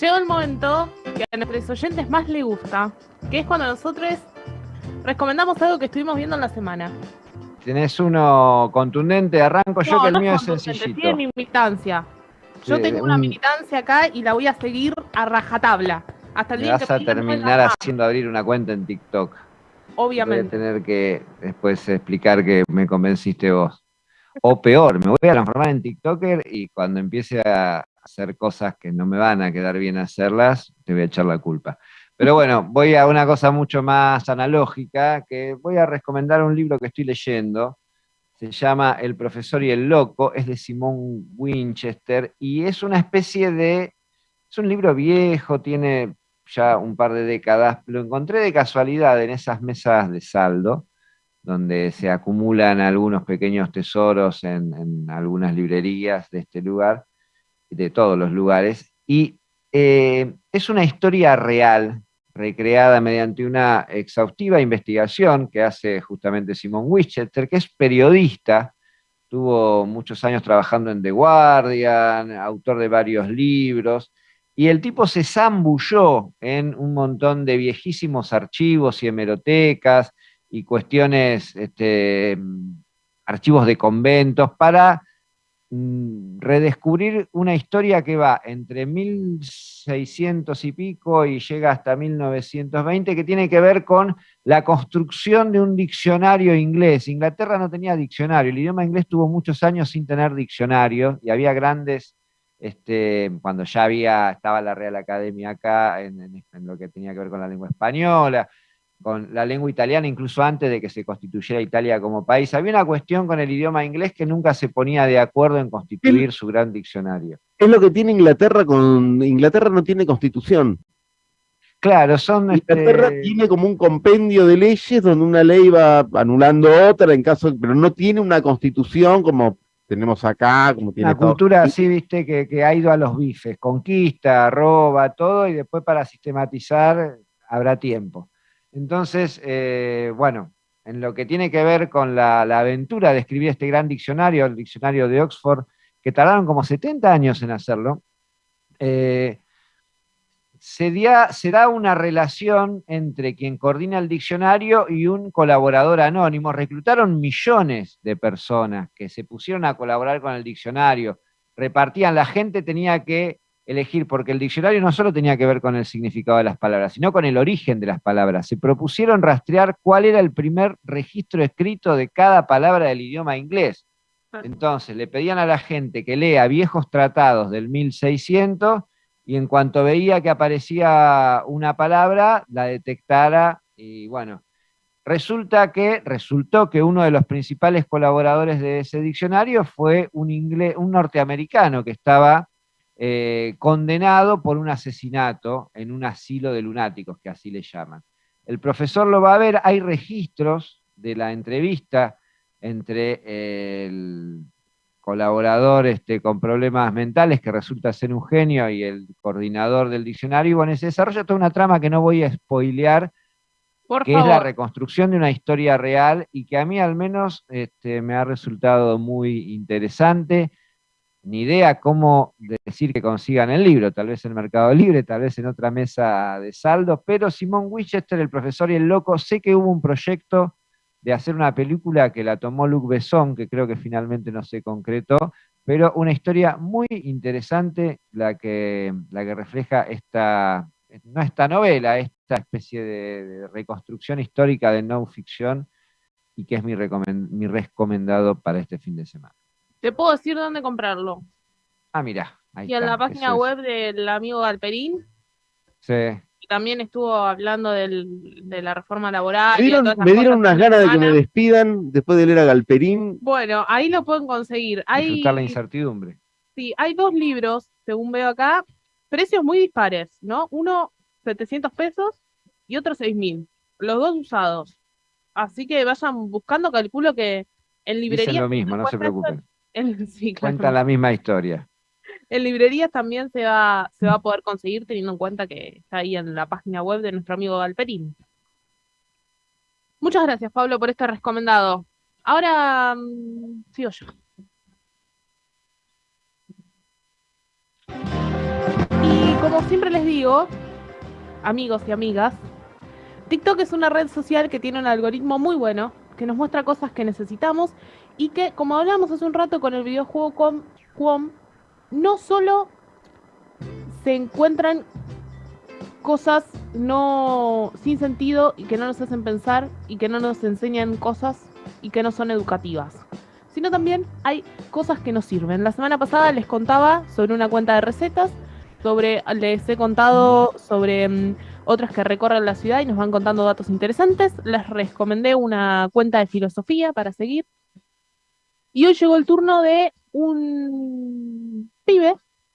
Llegó el momento que a nuestros oyentes más les gusta, que es cuando nosotros recomendamos algo que estuvimos viendo en la semana. Tenés uno contundente, arranco yo que el no mío es sencillito. Tiene mi militancia. Yo Sí, tengo una un- militancia acá y la voy a seguir a rajatabla. Hasta el día vas que a no terminar haciendo abrir una cuenta en TikTok. Voy a Obviamente. tener que después explicar que me convenciste vos. O peor, me voy a transformar en TikToker y cuando empiece a hacer cosas que no me van a quedar bien hacerlas, te voy a echar la culpa. Pero bueno, voy a una cosa mucho más analógica, que voy a recomendar un libro que estoy leyendo. Se llama El profesor y el loco, es de Simón Winchester y es una especie de... Es un libro viejo, tiene ya un par de décadas, lo encontré de casualidad en esas mesas de saldo, donde se acumulan algunos pequeños tesoros en, algunas librerías de este lugar, de todos los lugares, y eh, es una historia real, recreada mediante una exhaustiva investigación que hace justamente Simon Winchester, que es periodista, tuvo muchos años trabajando en The Guardian, autor de varios libros, y el tipo se zambulló en un montón de viejísimos archivos y hemerotecas y cuestiones, este, archivos de conventos, para mm, redescubrir una historia que va entre 1600 y pico y llega hasta 1920, que tiene que ver con la construcción de un diccionario inglés. Inglaterra no tenía diccionario, el idioma inglés tuvo muchos años sin tener diccionario y había grandes este, cuando ya había, estaba la Real Academia acá, en, en- en lo que tenía que ver con la lengua española, con la lengua italiana, incluso antes de que se constituyera Italia como país. Había una cuestión con el idioma inglés que nunca se ponía de acuerdo en constituir su gran diccionario. Es lo que tiene Inglaterra con. Inglaterra no tiene constitución. Claro, son... Inglaterra este, tiene como un compendio de leyes donde una ley va anulando otra en caso, pero no tiene una constitución como tenemos acá, como tiene Estados cultura así, viste, que, que ha ido a los bifes, conquista, roba, todo, y después para sistematizar habrá tiempo. Entonces, eh, bueno, en lo que tiene que ver con la, la aventura de escribir este gran diccionario, el diccionario de Oxford, que tardaron como 70 años en hacerlo, eh, se, dia- se da una relación entre quien coordina el diccionario y un colaborador anónimo. Reclutaron millones de personas que se pusieron a colaborar con el diccionario, repartían, la gente tenía que elegir, porque el diccionario no solo tenía que ver con el significado de las palabras, sino con el origen de las palabras. Se propusieron rastrear cuál era el primer registro escrito de cada palabra del idioma inglés. Entonces le pedían a la gente que lea viejos tratados del 1600 y en cuanto veía que aparecía una palabra, la detectara y bueno, resulta que, resultó que uno de los principales colaboradores de ese diccionario fue un, inglés, un norteamericano que estaba eh, condenado por un asesinato en un asilo de lunáticos, que así le llaman. El profesor lo va a ver, hay registros de la entrevista entre el colaborador este, con problemas mentales, que resulta ser un genio, y el coordinador del diccionario, y bueno, se desarrolla toda una trama que no voy a spoilear, Por que es la reconstrucción de una historia real y que a mí al menos este, me ha resultado muy interesante. Ni idea cómo decir que consigan el libro, tal vez en Mercado Libre, tal vez en otra mesa de saldo, pero Simón Winchester, el profesor y el loco, sé que hubo un proyecto de hacer una película que la tomó Luc Besson, que creo que finalmente no se concretó, pero una historia muy interesante la que, la que refleja esta, no esta novela, esta especie de, de reconstrucción histórica de no ficción y que es mi, recomen- mi recomendado para este fin de semana. Te puedo decir dónde comprarlo. Ah, mira. Ahí Y en la página es. web del amigo Galperín, Sí. Que también estuvo hablando del- de la reforma laboral. Me dieron, todas esas me dieron cosas unas ganas de que me despidan después de leer a Galperín. Bueno, ahí lo pueden conseguir. Hay, Disfrutar la incertidumbre. sí, hay dos libros, según veo acá, precios muy dispares, ¿no? Uno 700 pesos y otro 6000. Los dos usados. Así que vayan buscando, calculo que en librería. Dicen lo mismo, no se preocupen. en- sí, claro. Cuentan la misma historia. En librerías también se va, se va a poder conseguir teniendo en cuenta que está ahí en la página web de nuestro amigo Galperín. Muchas gracias, Pablo, por este recomendado. Ahora mm, sigo yo. Y como siempre les digo, amigos y amigas, TikTok es una red social que tiene un algoritmo muy bueno, que nos muestra cosas que necesitamos y que, como hablamos hace un rato con el videojuego Quom, no solo se encuentran cosas no sin sentido y que no nos hacen pensar y que no nos enseñan cosas y que no son educativas, sino también hay cosas que nos sirven. La semana pasada les contaba sobre una cuenta de recetas, sobre les he contado sobre mm, otras que recorren la ciudad y nos van contando datos interesantes. Les recomendé una cuenta de filosofía para seguir. Y hoy llegó el turno de un pibe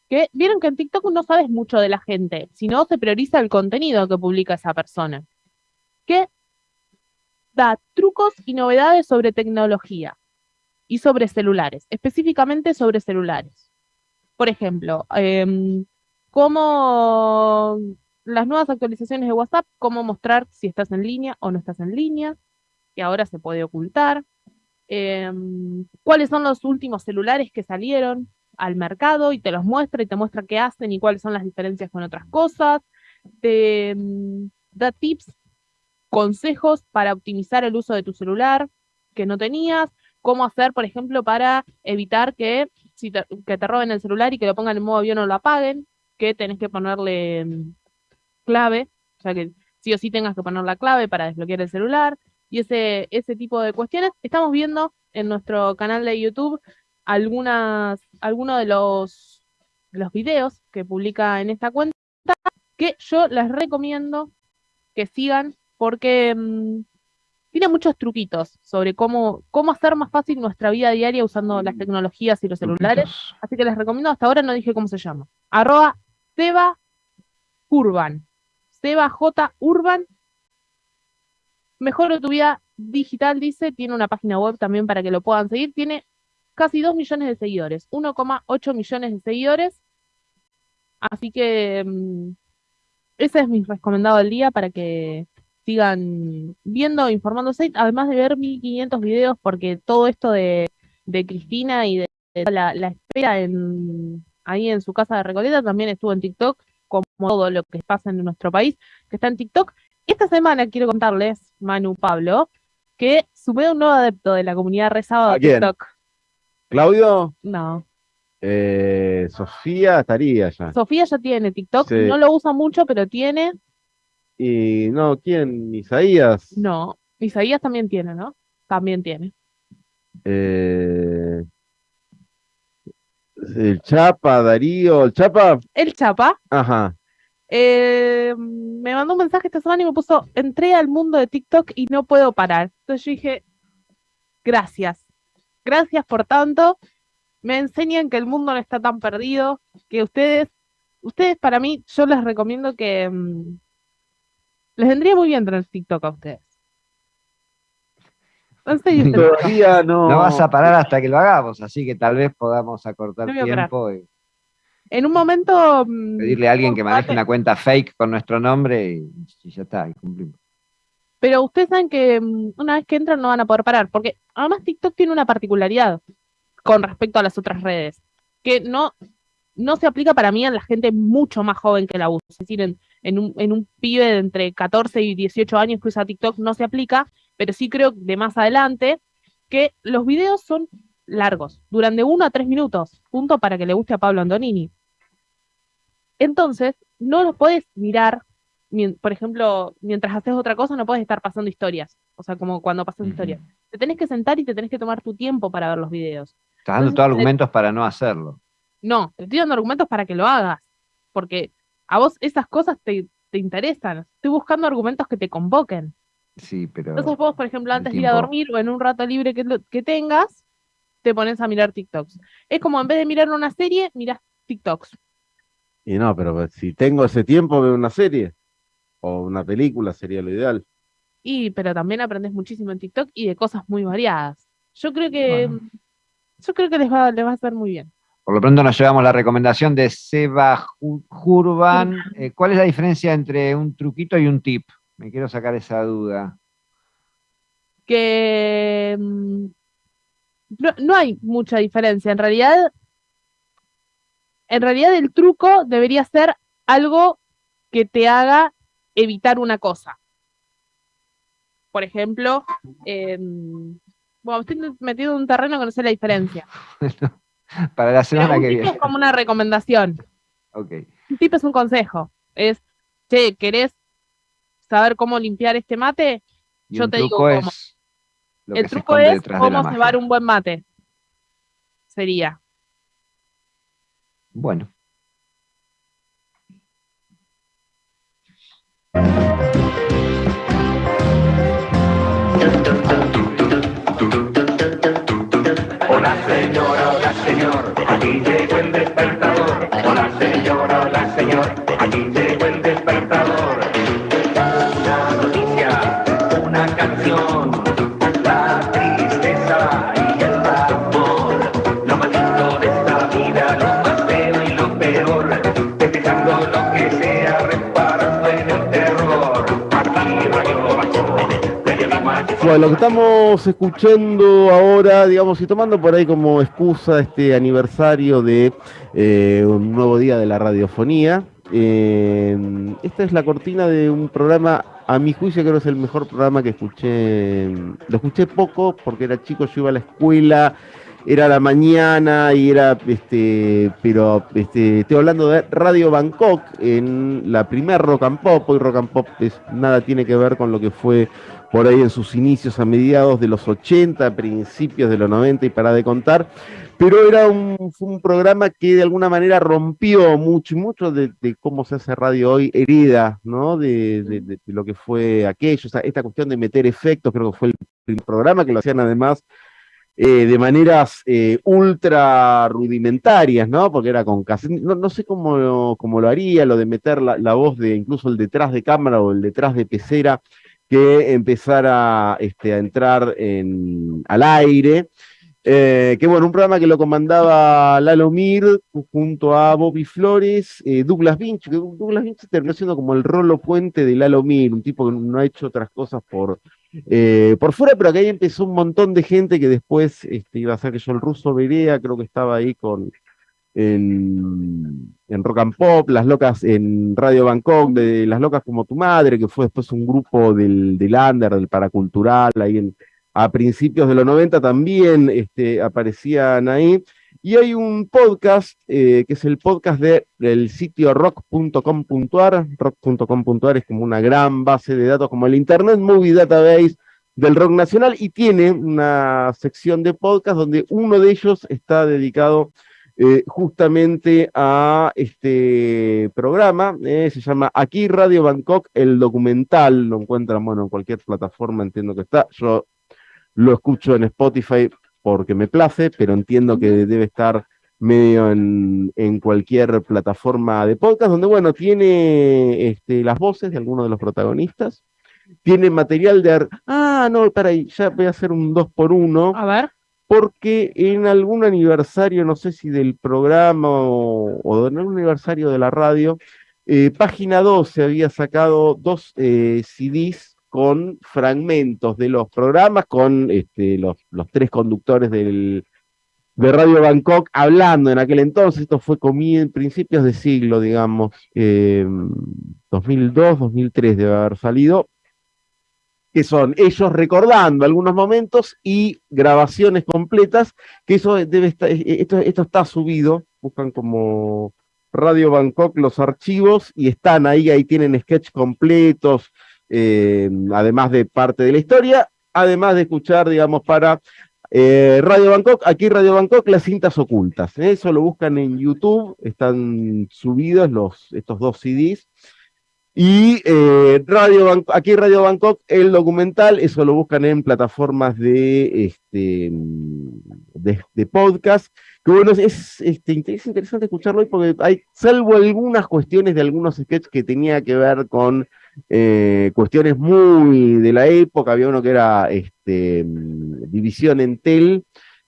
que vieron que en TikTok no sabes mucho de la gente, sino se prioriza el contenido que publica esa persona. Que da trucos y novedades sobre tecnología y sobre celulares, específicamente sobre celulares. Por ejemplo, em, cómo las nuevas actualizaciones de WhatsApp, cómo mostrar si estás en línea o no estás en línea, que ahora se puede ocultar. Em, cuáles son los últimos celulares que salieron al mercado y te los muestra y te muestra qué hacen y cuáles son las diferencias con otras cosas. Te em, da tips, consejos para optimizar el uso de tu celular que no tenías, cómo hacer, por ejemplo, para evitar que, si te, que te roben el celular y que lo pongan en modo avión o lo apaguen, que tenés que ponerle em, clave, o sea que sí o sí tengas que poner la clave para desbloquear el celular y ese, ese tipo de cuestiones. Estamos viendo en nuestro canal de YouTube algunas, algunos de los, los videos que publica en esta cuenta que yo les recomiendo que sigan porque mm, tiene muchos truquitos sobre cómo, cómo hacer más fácil nuestra vida diaria usando las tecnologías y los celulares. Truquitos. Así que les recomiendo, hasta ahora no dije cómo se llama. Arroba Seba Urban. Seba J Urban. Mejora tu vida digital, dice. Tiene una página web también para que lo puedan seguir. Tiene casi 2 millones de seguidores. 1,8 millones de seguidores. Así que mm, ese es mi recomendado del día para que sigan viendo, informándose, además de ver 1500 videos, porque todo esto de, de Cristina y de, de la, la espera en, ahí en su casa de Recoleta también estuvo en TikTok, como todo lo que pasa en nuestro país, que está en TikTok. Esta semana quiero contarles, Manu Pablo, que sumé un nuevo adepto de la comunidad rezado ¿A de? TikTok. Claudio, No, eh, Sofía estaría ya. Sofía ya tiene TikTok, Sí. no lo usa mucho, pero tiene, Y no, ¿quién? Isaías. no, Isaías también tiene, ¿no? También tiene. Eh, el Chapa, Darío, el Chapa, El Chapa ajá. eh, me mandó un mensaje esta semana y me puso, entré al mundo de TikTok y no puedo parar. Entonces yo dije, gracias, gracias por tanto. Me enseñan que el mundo no está tan perdido, que ustedes, ustedes para mí, yo les recomiendo que mm, les vendría muy bien tener TikTok a ustedes. Todavía no. No vas a parar hasta que lo hagamos, así que tal vez podamos acortar No tiempo y en un momento mm, pedirle a alguien que maneje una cuenta fake con nuestro nombre y, y ya está, y cumplimos. Pero ustedes saben que mm, una vez que entran no van a poder parar, porque además TikTok tiene una particularidad con respecto a las otras redes, que no, no se aplica para mí a la gente mucho más joven que la usa. Es decir, en, un, en un pibe de entre 14 y 18 años que usa TikTok no se aplica, pero sí creo de más adelante que los videos son largos, duran de 1 a 3 minutos, punto para que le guste a Pablo Antonini. Entonces, no los puedes mirar por ejemplo, mientras haces otra cosa no puedes estar pasando historias. O sea, como cuando pasas historias. Te tenés que sentar y te tenés que tomar tu tiempo para ver los videos. Estás dando todos argumentos para no hacerlo. No, te estoy dando argumentos para que lo hagas. Porque a vos esas cosas te, te interesan. Estoy buscando argumentos que te convoquen. Sí, pero Entonces vos, por ejemplo, antes de ir a dormir o en un rato libre que, lo- que tengas, te pones a mirar TikToks. Es como en vez de mirar una serie, miras TikToks. Y no, pero si tengo ese tiempo, veo una serie o una película, sería lo ideal. Y, pero también aprendes muchísimo en TikTok y de cosas muy variadas. Yo creo que, Bueno. yo creo que les va, les va a hacer muy bien. Por lo pronto nos llevamos la recomendación de Seba Jurban. Eh, ¿Cuál es la diferencia entre un truquito y un tip? Me quiero sacar esa duda. Que mm, no, no hay mucha diferencia. En realidad, en realidad el truco debería ser algo que te haga evitar una cosa. Por ejemplo, em, bueno, estoy metido en un terreno que no sé la diferencia. Para la semana Pero un que viene. es como una recomendación. Ok. Un tip es un consejo. Es, che, ¿querés saber cómo limpiar este mate? Y Yo te digo cómo. El truco es cómo cebar un buen mate. Sería. Bueno. Hola señora, hola señor, aquí llegó el despertador. Hola señora, hola señor, aquí llegó el despertador. Una noticia, una canción, Bueno, lo que estamos escuchando ahora, digamos, y tomando por ahí como excusa este aniversario de eh, un nuevo día de la radiofonía, eh, esta es la cortina de un programa, a mi juicio creo que es el mejor programa que escuché, lo escuché poco porque era chico, yo iba a la escuela, era la mañana y era, este, pero este, estoy hablando de Radio Bangkok en la primer Rock and Pop, hoy Rock and Pop nada tiene que ver con lo que fue por ahí en sus inicios a mediados de los 80, principios de los 90 y para de contar, pero era un, programa que de alguna manera rompió mucho y de, cómo se hace radio hoy, herida, ¿no? De, de- de- lo que fue aquello, esta cuestión de meter efectos, creo que fue el programa que lo hacían además eh, de maneras eh, ultra rudimentarias, ¿no? Porque era con cassette, no, no sé cómo, cómo lo haría, lo de meter la, la voz de incluso el detrás de cámara o el detrás de pecera, que empezara este, a entrar en, al aire. Eh, que bueno, un programa que lo comandaba Lalo Mir junto a Bobby Flores, eh, Douglas Vinch, que Douglas Vinch terminó siendo como el rolo puente de Lalo Mir, un tipo que no ha hecho otras cosas por, eh, por fuera, pero que ahí empezó un montón de gente que después este, iba a ser que yo el ruso Berea, creo que estaba ahí con en, Rock and Pop, Las Locas en Radio Bangkok, de Las Locas como tu madre, que fue después un grupo del, del Under, del Paracultural, ahí a principios de los 90 también este, aparecían ahí. Y hay un podcast, eh, que es el podcast de, del sitio rock.com.ar. Rock.com.ar es como una gran base de datos, como el Internet Movie Database del rock nacional, y tiene una sección de podcast donde uno de ellos está dedicado eh, justamente a este programa, eh, se llama Aquí Radio Bangkok, el documental, lo encuentran, bueno, en cualquier plataforma, entiendo que está, yo lo escucho en Spotify porque me place, pero entiendo que debe estar medio en, en cualquier plataforma de podcast, donde, bueno, tiene este, las voces de algunos de los protagonistas, tiene material de... Ah, no, para ahí, ya voy a hacer un 2 por 1 A ver. Porque en algún aniversario, no sé si del programa o, en algún aniversario de la radio, eh, Página 12 había sacado dos eh, CDs con fragmentos de los programas, con este, los, tres conductores de Radio Bangkok hablando en aquel entonces, esto fue en principios de siglo, digamos, eh, 2002, 2003 debe haber salido, que son ellos recordando algunos momentos y grabaciones completas, que eso debe estar, eh, esto, esto está subido, buscan como Radio Bangkok los archivos y están ahí, ahí tienen sketch completos, eh, además de parte de la historia, además de escuchar, digamos, para eh, Radio Bangkok, aquí Radio Bangkok, las cintas ocultas. Eso lo buscan en YouTube, están subidos los, estos dos CDs. Y eh, Radio aquí Radio Bangkok, el documental, eso lo buscan en plataformas de, este, de, podcast. Que bueno, es, es, este, es interesante escucharlo hoy porque hay, salvo algunas cuestiones de algunos sketches que tenía que ver con eh, cuestiones muy de la época, había uno que era este, División Entel,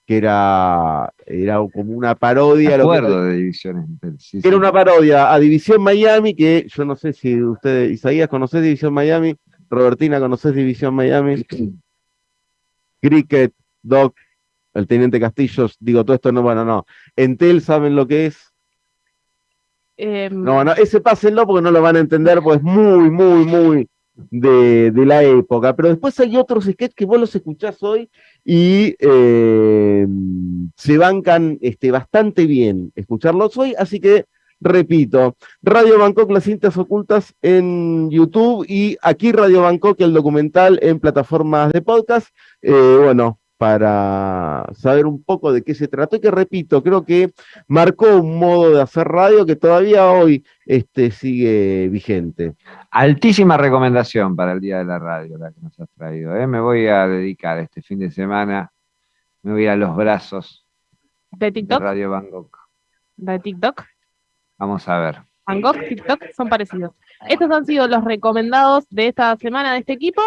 que era, era como una parodia. Me lo que- acuerdo de divisiones. sí, era sí. una parodia a División Miami, que yo no sé si ustedes, Isaías, ¿conocés División Miami? Robertina, ¿conocés División Miami? Cricket, Doc, el Teniente Castillos, digo, todo esto no, bueno, no. Entel, ¿saben lo que es? Em, No, no, ese pásenlo porque no lo van a entender, pues es muy, muy, muy de, la época. Pero después hay otros sketches que vos los escuchás hoy y eh, se bancan este, bastante bien escucharlos hoy, así que repito, Radio Bangkok, las cintas ocultas en YouTube y aquí Radio Bangkok, el documental en plataformas de podcast. Eh, bueno, para saber un poco de qué se trató y que repito, creo que marcó un modo de hacer radio que todavía hoy este, sigue vigente. Altísima recomendación para el Día de la Radio, la que nos has traído. ¿eh? Me voy a dedicar este fin de semana, me voy a los brazos de de TikTok, Radio Bangkok. de TikTok, Vamos a ver. Bangkok, TikTok son parecidos. Estos han sido los recomendados de esta semana de este equipo.